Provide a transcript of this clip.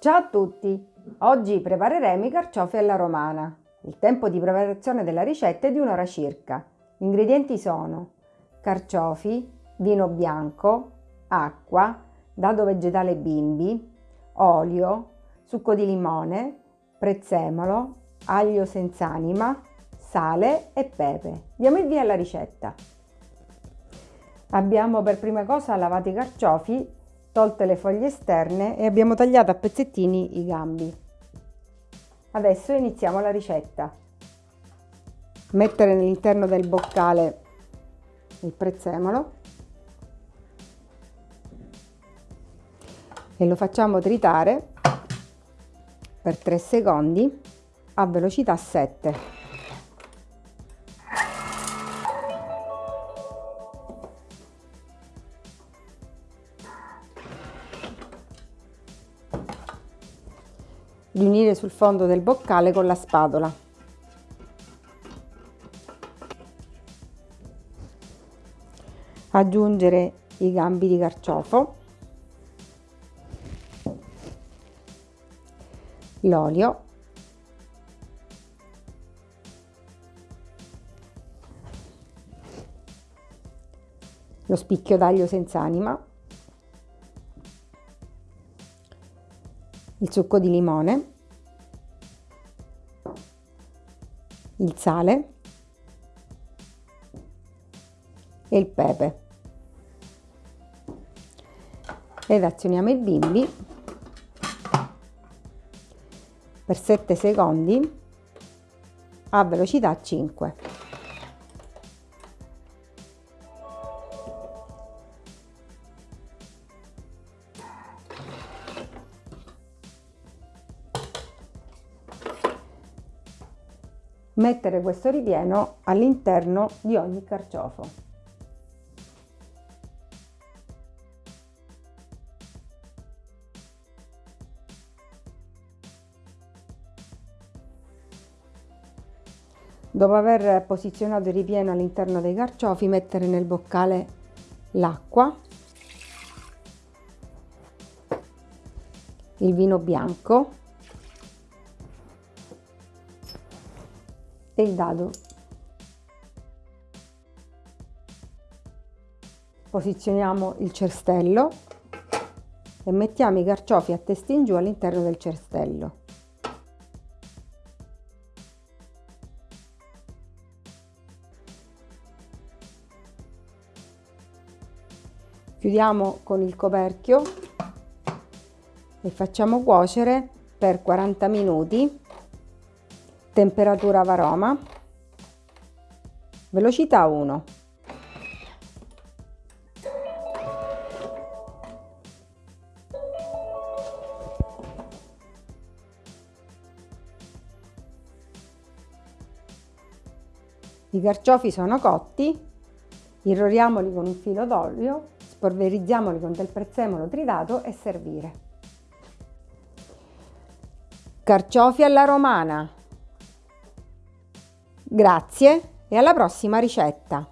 Ciao a tutti! Oggi prepareremo i carciofi alla romana. Il tempo di preparazione della ricetta è di un'ora circa. Gli ingredienti sono carciofi, vino bianco, acqua, dado vegetale bimbi, olio, succo di limone, prezzemolo, aglio senza anima, sale e pepe. Diamo il via alla ricetta. Abbiamo per prima cosa lavato i carciofi, tolte le foglie esterne e abbiamo tagliato a pezzettini i gambi. Adesso iniziamo la ricetta. Mettere all'interno del boccale il prezzemolo e lo facciamo tritare per 3 secondi a velocità 7. Riunire sul fondo del boccale con la spatola. Aggiungere i gambi di carciofo, l'olio, lo spicchio d'aglio senza anima, il succo di limone, il sale e il pepe. Ed azioniamo il bimbi per 7 secondi a velocità 5. Mettere questo ripieno all'interno di ogni carciofo. Dopo aver posizionato il ripieno all'interno dei carciofi, mettere nel boccale l'acqua, il vino bianco e il dado. Posizioniamo il cestello e mettiamo i carciofi a testa in giù all'interno del cestello. Chiudiamo con il coperchio e facciamo cuocere per 40 minuti temperatura varoma, velocità 1. I carciofi sono cotti, irroriamoli con un filo d'olio, spolverizziamoli con del prezzemolo tritato e servire. Carciofi alla romana Grazie e alla prossima ricetta!